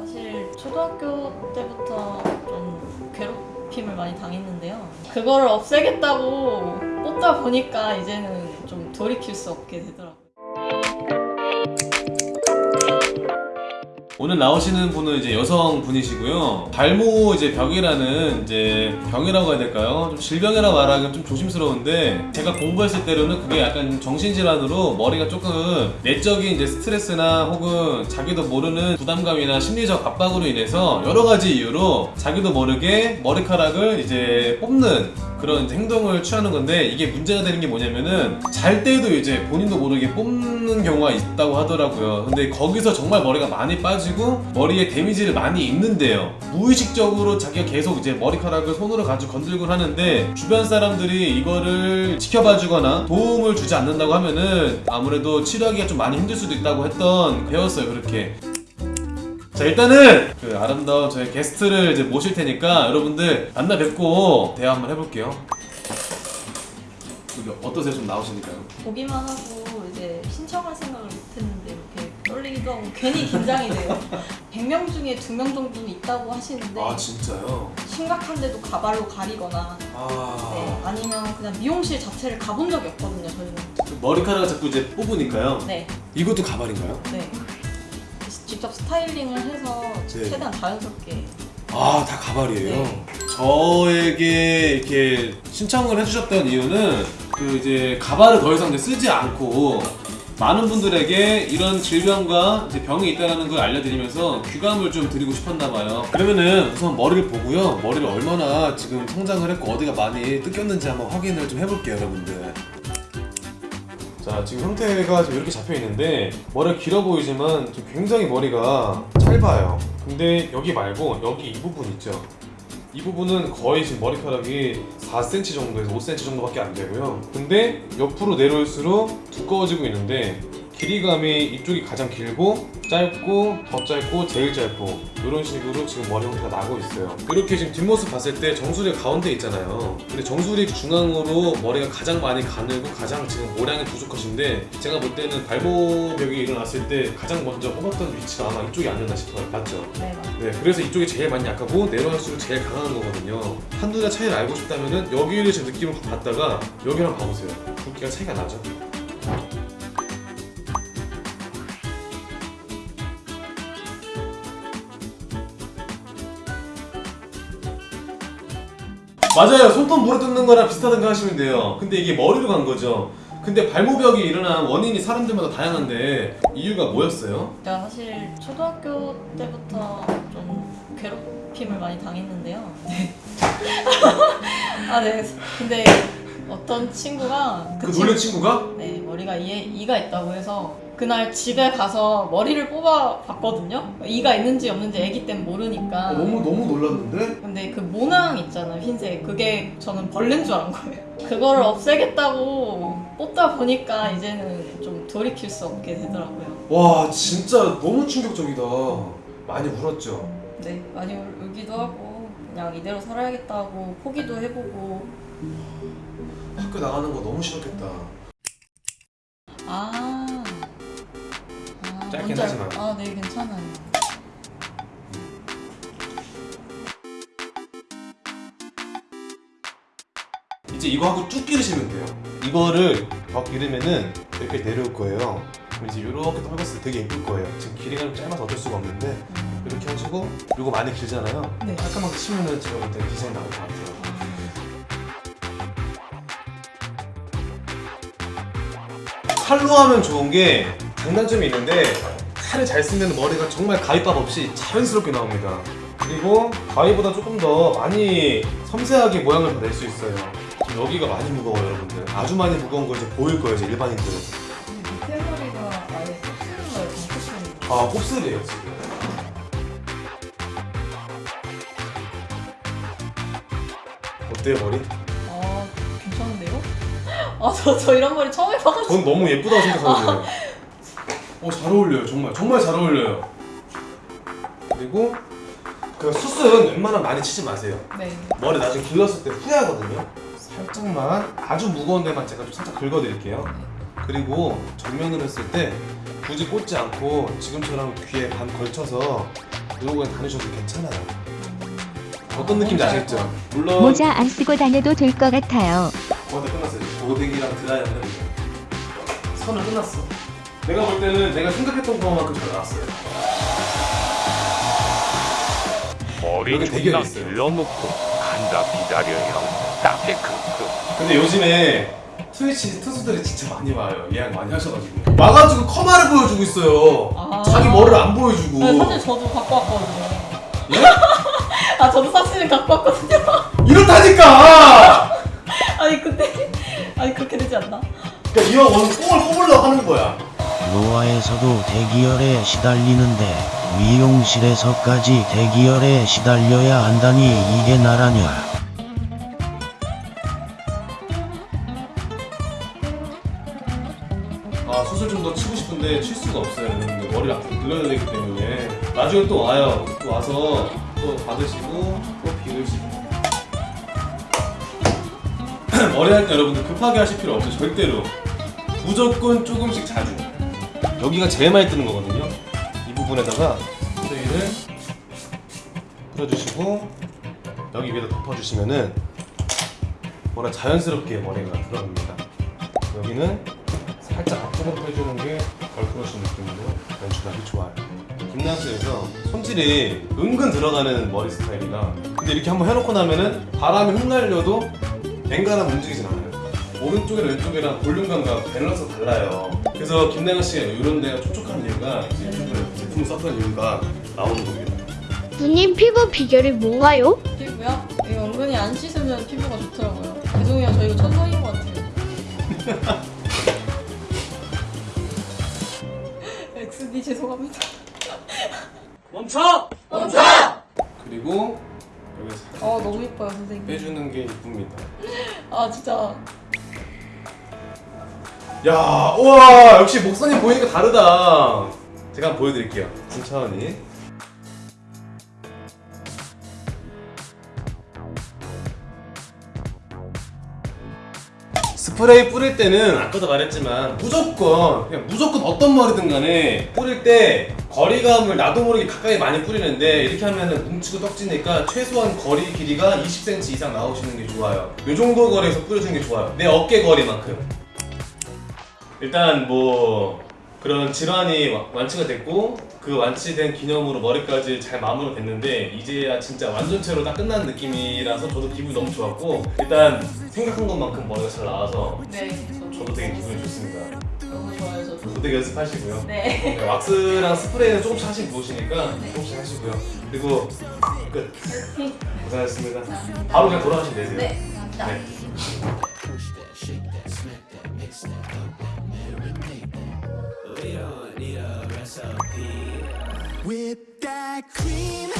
사실 초등학교 때부터 좀 괴롭힘을 많이 당했는데요. 그거를 없애겠다고 뽑다 보니까 이제는 좀 돌이킬 수 없게 되더라고요. 오늘 나오시는 분은 이제 여성 분이시고요. 발모 이제 병이라는 이제 병이라고 해야 될까요? 좀 질병이라고 말하기는 좀 조심스러운데 제가 공부했을 때로는 그게 약간 정신질환으로 머리가 조금 내적인 이제 스트레스나 혹은 자기도 모르는 부담감이나 심리적 압박으로 인해서 여러 가지 이유로 자기도 모르게 머리카락을 이제 뽑는 그런 행동을 취하는 건데 이게 문제가 되는 게 뭐냐면은 잘 때도 이제 본인도 모르게 뽑는 경우가 있다고 하더라고요. 근데 거기서 정말 머리가 많이 빠지고 머리에 데미지를 많이 입는데요. 무의식적으로 자기가 계속 이제 머리카락을 손으로 가지고 건들곤 하는데 주변 사람들이 이거를 지켜봐 주거나 도움을 주지 않는다고 하면은 아무래도 치료하기가 좀 많이 힘들 수도 있다고 했던 배웠어요 그렇게. 자 일단은 그 아름다운 저희 게스트를 이제 모실 테니까 여러분들 만나 뵙고 대화 한번 해볼게요. 여기 어떠세요? 좀 나오시니까요. 보기만 하고 이제 신청할 생각을 못했는데 떨리기도 하고 괜히 긴장이 돼요. 100명 중에 2명 정도는 있다고 하시는데 아 진짜요? 심각한데도 가발로 가리거나 네, 아 아니면 그냥 미용실 자체를 가본 적이 없거든요 저희는 머리카락을 자꾸 이제 뽑으니까요. 네, 이것도 가발인가요? 네 직접 스타일링을 해서 네. 최대한 자연스럽게 아 다 가발이에요. 네. 저에게 이렇게 신청을 해주셨던 이유는 그 이제 가발을 더 이상 이제 쓰지 않고 많은 분들에게 이런 질병과 병이 있다는 걸 알려드리면서 귀감을 좀 드리고 싶었나 봐요. 그러면은 우선 머리를 보고요. 머리를 얼마나 지금 성장을 했고 어디가 많이 뜯겼는지 한번 확인을 좀 해볼게요, 여러분들. 자 지금 형태가 지금 이렇게 잡혀 있는데 머리가 길어 보이지만 지금 굉장히 머리가 짧아요 근데 여기 말고 여기 이 부분 있죠 이 부분은 거의 지금 머리카락이 4cm 정도에서 5cm 정도밖에 안 되고요. 근데 옆으로 내려올수록 두꺼워지고 있는데 길이감이 이쪽이 가장 길고 짧고 더 짧고 제일 짧고 이런 식으로 지금 머리 형태가 나고 있어요. 이렇게 지금 뒷모습 봤을 때 정수리 가운데 있잖아요. 근데 정수리 중앙으로 머리가 가장 많이 가늘고 가장 지금 모량이 부족하신데 제가 볼 때는 발모벽이 일어났을 때 가장 먼저 뽑았던 위치가 아마 이쪽이 아니었나 싶어요. 맞죠? 네, 그래서 이쪽이 제일 많이 약하고 내려갈수록 제일 강한 거거든요. 한두 달 차이를 알고 싶다면은 여기를 제 느낌을 봤다가 여기랑 봐보세요. 굵기가 차이가 나죠? 맞아요. 손톱 물어뜯는 거랑 비슷하다고 하시면 돼요. 근데 이게 머리로 간 거죠. 근데 발모벽이 일어난 원인이 사람들마다 다양한데 이유가 뭐였어요? 제가 사실 초등학교 때부터 좀 괴롭힘을 많이 당했는데요. 네. 아, 네. 근데 어떤 친구가 그 친구- 놀란 친구가? 네, 머리가 이에 이가 있다고 해서 그날 집에 가서 머리를 뽑아 봤거든요. 이가 있는지 없는지 아기 때는 모르니까. 어, 너무 너무 놀랐는데? 근데 그 모낭 있잖아요, 흰색. 그게 저는 벌레인 줄 알은 거예요. 그거를 없애겠다고 뽑다 보니까 이제는 좀 돌이킬 수 없게 되더라고요. 와 진짜 너무 충격적이다 많이 울었죠? 네, 많이 울- 울기도 하고 그냥 이대로 살아야겠다고 포기도 해보고 학교 나가는 거 너무 싫었겠다 아, 아 짧긴 뭔지 알- 하지만. 아, 네, 괜찮아요. 이제 이거 하고 쭉 기르시면 돼요. 이거를 더 기르면은 이렇게 내려올 거예요. 그럼 이제 이렇게 떨궜을 때 되게 예쁠 거예요. 지금 길이가 좀 짧아서 어쩔 수가 없는데 음, 이렇게 하시고 이거 많이 길잖아요. 네. 깔끔하게 치면은 제가 볼때 디자인 나올 것 같아요. 칼로 하면 좋은 게 장단점이 있는데 칼을 잘 쓰면 머리가 정말 가위밥 없이 자연스럽게 나옵니다. 그리고 가위보다 조금 더 많이 섬세하게 모양을 낼 수 있어요. 지금 여기가 많이 무거워요, 여러분들. 아주 많이 무거운 거 이제 보일 거예요, 이제 일반인들은. 근데 밑에 머리가 아예 쏙쓰는 거예요, kop쓰는 아, 곱슬이에요, 지금. 어때요, 머리? 아, 괜찮은데요? 아, 저, 저 이런 머리 처음 해봐가지고. 전 너무 예쁘다고 생각하는데. 어, 잘 어울려요. 정말. 정말 잘 어울려요. 그리고 그 숱은 웬만하면 많이 치지 마세요. 네. 머리 나중에 길렀을 때 후회하거든요. 살짝만 아주 무거운 데만 제가 좀 살짝 긁어드릴게요. 그리고 정면으로 했을 때 굳이 꽂지 않고 지금처럼 귀에 반 걸쳐서 거에 다니셔도 괜찮아요. 어떤 느낌인지 아시겠죠? 물론 모자 안 쓰고 다녀도 될 것 같아요. 저한테 끝났어요. 고데기랑 드라이어는 선을 끝났어. 내가 볼 때는 내가 생각했던 것만큼 잘 나왔어요. 머리 존나. 길러놓고 간다 기다려 형 딱히 크크 근데 요즘에 트위치 투수들이 진짜 많이 와요. 예약 많이 하셔가지고 와가지고 커마를 보여주고 있어요. 아. 자기 머리를 안 보여주고. 네, 사실 저도 갖고 왔거든요. 예? 아 저도 사실은 갖고 왔거든요. 이렇다니까. 아니 근데 아니 그렇게 되지 않나? 그러니까 이왕 오늘 뽕을 뽑으려고 하는 거야. 노아에서도 대기열에 시달리는데 미용실에서까지 대기열에 시달려야 한다니 이게 나라냐. 아 수술 좀 더 치고 싶은데 칠 수가 없어요. 머리를 앞으로 늘려야 되기 때문에 나중에 또 와요. 또 와서 또 받으시고 또 비르시고. 머리 할 때 여러분들 급하게 하실 필요 없어요. 절대로. 무조건 조금씩 자주. 여기가 제일 많이 뜨는 거거든요. 이 부분에다가 스프레이를 뿌려주시고 여기 위에다 덮어주시면은 뭐라 자연스럽게 머리가 들어갑니다. 여기는 살짝 앞으로 빼주는 게 girl crush 느낌으로 연출하기 좋아요. 김남수에서 손질이 은근 들어가는 머리 스타일이라 근데 이렇게 한번 해놓고 나면은 바람이 흩날려도 뱅가람 움직이진 않아요. 오른쪽이랑 왼쪽이랑 볼륨감과 밸런스가 달라요. 그래서 김나영 씨가 이런 데가 촉촉한 이유가 이제 유튜브에 제품을 썼던 이유가 나오는 겁니다. 누님 피부 비결이 뭔가요? 피부요? 이거 은근히 안 씻으면 피부가 좋더라고요. 죄송해요 저 이거 천성인 것 같아요. 엑스디 죄송합니다. 그리고 여기 살짝 어 너무 예뻐요 선생님. 빼주는 게 이쁩니다. 아 진짜 야, 우와, 역시 목선이 보이니까 다르다. 제가 한번 보여드릴게요. 천천히. 스프레이 뿌릴 때는 아까도 말했지만 무조건 그냥 무조건 어떤 머리든 간에 뿌릴 때 거리감을 나도 모르게 가까이 많이 뿌리는데 이렇게 하면은 뭉치고 떡지니까 최소한 거리 길이가 20cm 이상 나오시는 게 좋아요. 이 정도 거리에서 뿌려주는 게 좋아요. 내 어깨 거리만큼. 일단 뭐 그런 질환이 와- 완치가 됐고 그 완치된 기념으로 머리까지 잘 마무리 됐는데 이제야 진짜 완전체로 딱 끝난 느낌이라서 저도 기분이 너무 좋았고 일단 생각한 것만큼 머리가 잘 나와서 네 저도 되게 기분이 좋습니다. 너무 좋아요 저도. 되게 연습하시고요. 네. 네, 왁스랑 스프레이는 조금씩 하시면 좋으시니까 조금씩 하시고요. 그리고 끝. 고생하셨습니다. 바로 그냥 돌아가시면 되세요. 네 감사합니다. Whip that cream